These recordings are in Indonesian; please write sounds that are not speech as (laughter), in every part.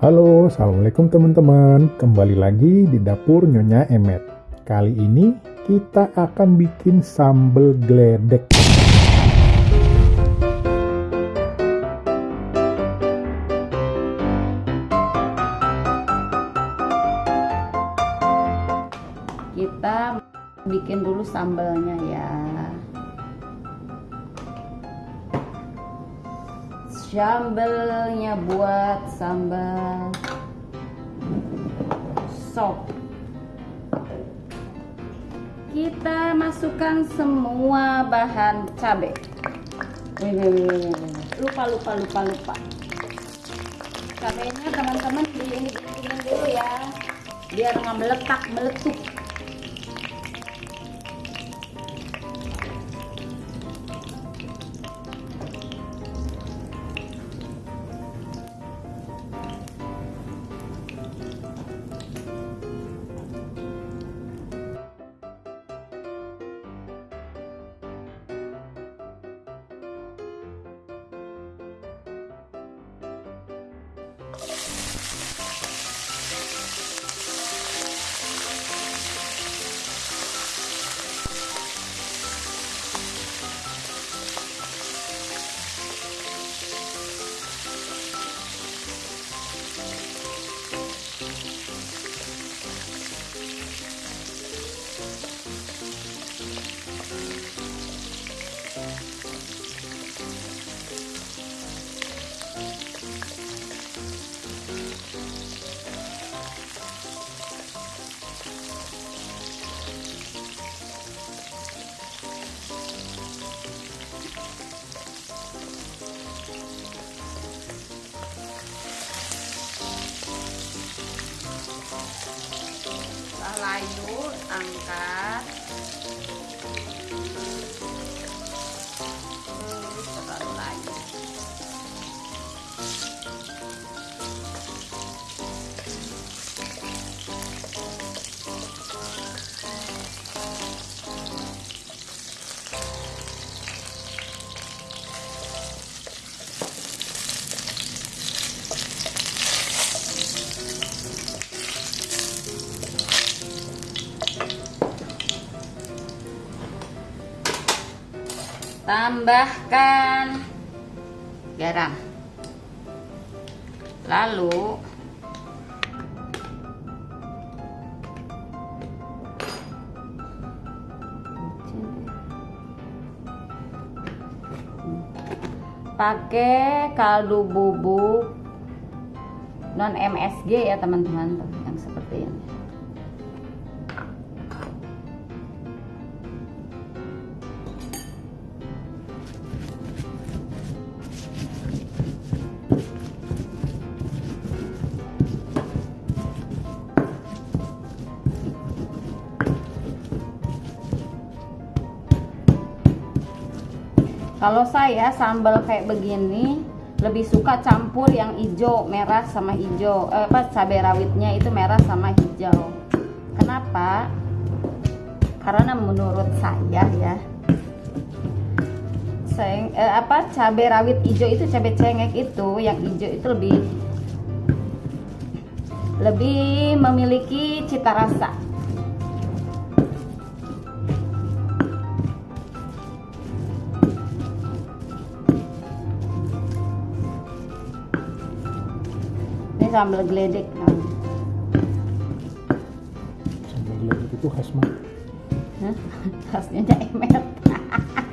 Halo, Assalamualaikum teman-teman. Kembali lagi di dapur Nyonya Emet. Kali ini kita akan bikin sambal geledek. Kita bikin dulu sambalnya ya. Sambalnya buat sambal sop. Kita masukkan semua bahan cabai. Lupa lupa lupa lupa. Cabainya teman-teman di ini dulu ya, biar nggak meletak meletup. 감사합니다. Tambahkan garam. Lalu pakai kaldu bubuk non MSG ya teman-teman yang seperti ini Kalau saya sambal kayak begini lebih suka campur yang hijau, merah sama hijau. Eh, apa cabai rawitnya itu merah sama hijau. Kenapa? Karena menurut saya ya, seng, eh, apa cabai rawit hijau itu cabai cengek itu yang hijau itu lebih lebih memiliki cita rasa sambal geledek sambal geledek itu khas mana? Hah? (laughs) khasnya emet (laughs)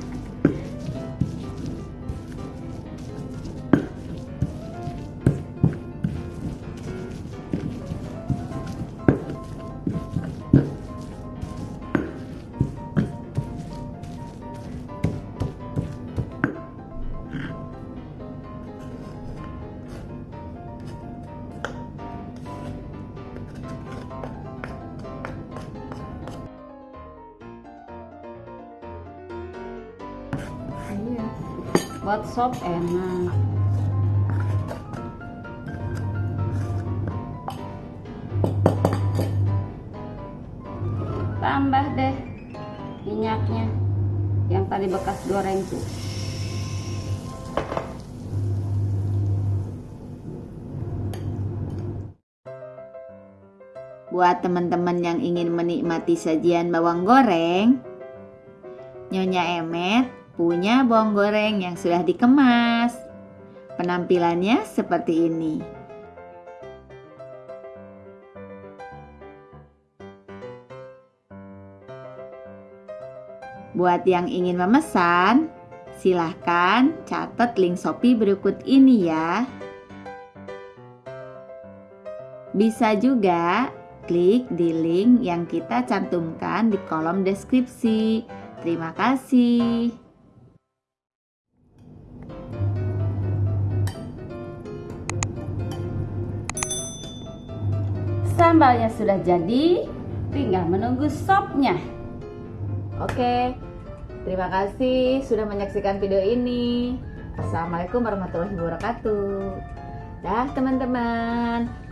buat sop enak tambah deh minyaknya. Yang tadi bekas goreng tuh. Buat teman-teman yang ingin menikmati sajian bawang goreng, Nyonya Emet punya bawang goreng yang sudah dikemas. Penampilannya seperti ini. Buat yang ingin memesan, silahkan catat link Shopee berikut ini ya. Bisa juga klik di link yang kita cantumkan di kolom deskripsi. Terima kasih. Sambalnya sudah jadi, tinggal menunggu sopnya. Oke, terima kasih sudah menyaksikan video ini. Assalamualaikum warahmatullahi wabarakatuh. Dah teman-teman.